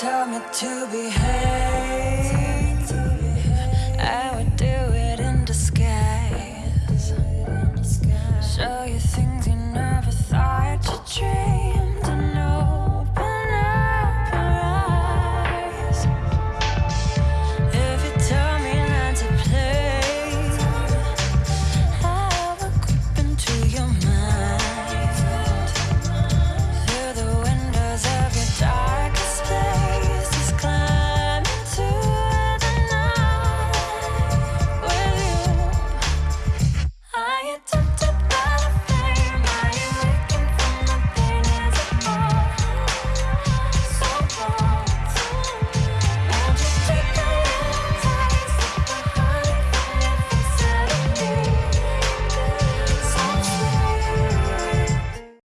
tell me to behave. I would do it in disguise. So you think